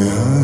Yeah.